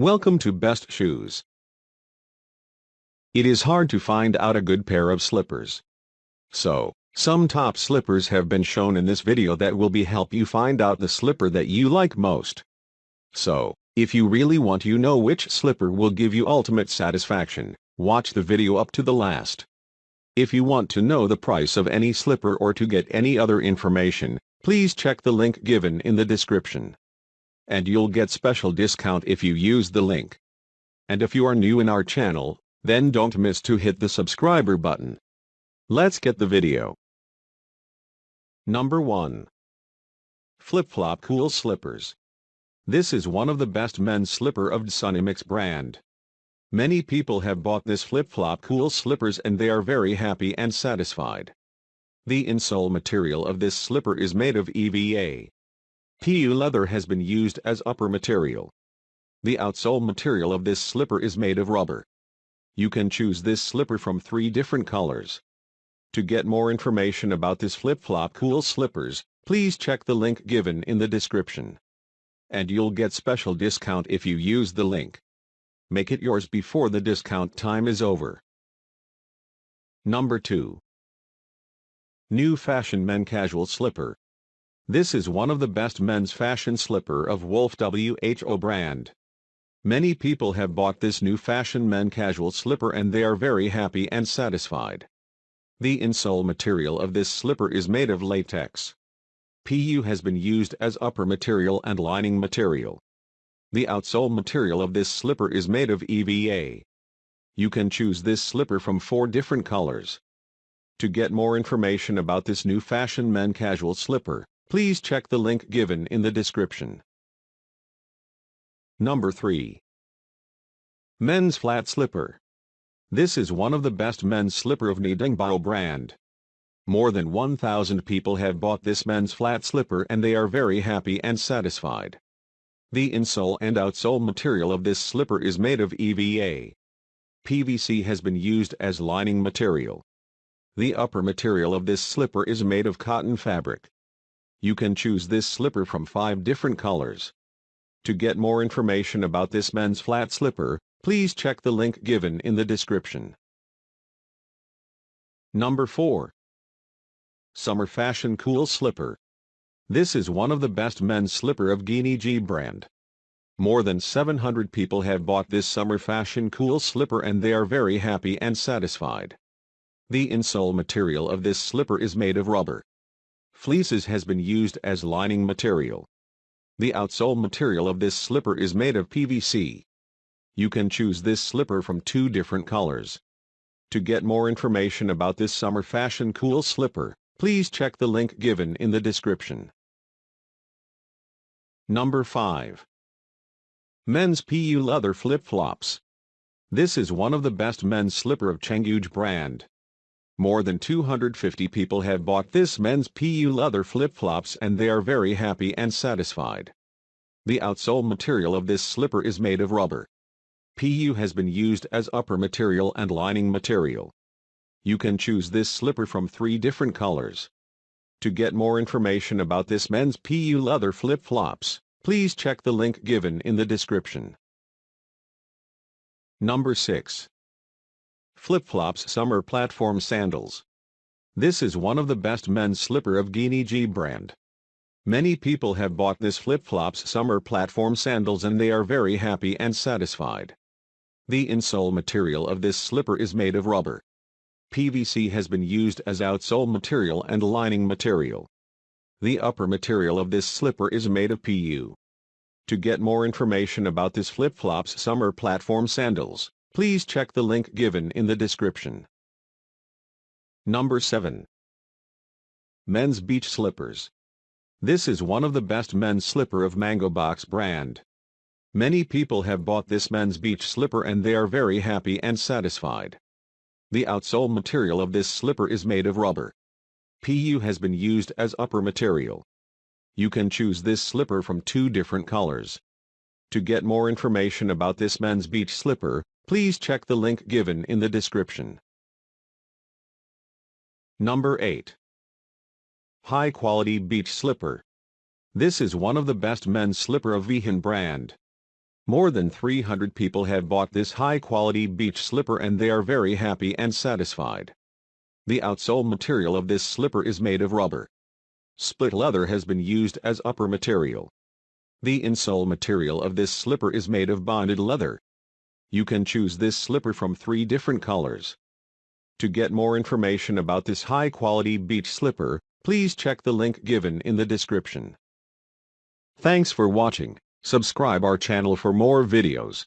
Welcome to Best Shoes. It is hard to find out a good pair of slippers. So, some top slippers have been shown in this video that will be help you find out the slipper that you like most. So, if you really want you know which slipper will give you ultimate satisfaction, watch the video up to the last. If you want to know the price of any slipper or to get any other information, please check the link given in the description and you'll get special discount if you use the link. And if you are new in our channel, then don't miss to hit the subscriber button. Let's get the video. Number 1. Flip-Flop Cool Slippers. This is one of the best men's slipper of Sunimix brand. Many people have bought this flip-flop cool slippers and they are very happy and satisfied. The insole material of this slipper is made of EVA, PU leather has been used as upper material. The outsole material of this slipper is made of rubber. You can choose this slipper from three different colors. To get more information about this flip-flop cool slippers, please check the link given in the description. And you'll get special discount if you use the link. Make it yours before the discount time is over. Number 2. New Fashion Men Casual Slipper. This is one of the best men's fashion slipper of Wolf WHO brand. Many people have bought this new fashion men casual slipper and they are very happy and satisfied. The insole material of this slipper is made of latex. PU has been used as upper material and lining material. The outsole material of this slipper is made of EVA. You can choose this slipper from four different colors. To get more information about this new fashion men casual slipper, Please check the link given in the description. Number 3. Men's Flat Slipper. This is one of the best men's slipper of Nidingbao brand. More than 1,000 people have bought this men's flat slipper and they are very happy and satisfied. The insole and outsole material of this slipper is made of EVA. PVC has been used as lining material. The upper material of this slipper is made of cotton fabric. You can choose this slipper from 5 different colors. To get more information about this men's flat slipper, please check the link given in the description. Number 4. Summer Fashion Cool Slipper. This is one of the best men's slipper of Gini G brand. More than 700 people have bought this summer fashion cool slipper and they are very happy and satisfied. The insole material of this slipper is made of rubber. Fleeces has been used as lining material. The outsole material of this slipper is made of PVC. You can choose this slipper from two different colors. To get more information about this summer fashion cool slipper, please check the link given in the description. Number 5. Men's PU Leather Flip-Flops. This is one of the best men's slipper of Chengguge brand. More than 250 people have bought this men's PU leather flip-flops and they are very happy and satisfied. The outsole material of this slipper is made of rubber. PU has been used as upper material and lining material. You can choose this slipper from three different colors. To get more information about this men's PU leather flip-flops, please check the link given in the description. Number 6. Flip-Flops Summer Platform Sandals. This is one of the best men's slipper of Gini G brand. Many people have bought this Flip-Flops Summer Platform Sandals and they are very happy and satisfied. The insole material of this slipper is made of rubber. PVC has been used as outsole material and lining material. The upper material of this slipper is made of PU. To get more information about this Flip-Flops Summer Platform Sandals, Please check the link given in the description. Number 7. Men's Beach Slippers. This is one of the best men's slipper of Mango Box brand. Many people have bought this men's beach slipper and they are very happy and satisfied. The outsole material of this slipper is made of rubber. PU has been used as upper material. You can choose this slipper from two different colors. To get more information about this men's beach slipper, Please check the link given in the description. Number 8. High Quality Beach Slipper. This is one of the best men's slipper of Vihan brand. More than 300 people have bought this high-quality beach slipper and they are very happy and satisfied. The outsole material of this slipper is made of rubber. Split leather has been used as upper material. The insole material of this slipper is made of bonded leather. You can choose this slipper from three different colors. To get more information about this high-quality beach slipper, please check the link given in the description. Thanks for watching. Subscribe our channel for more videos.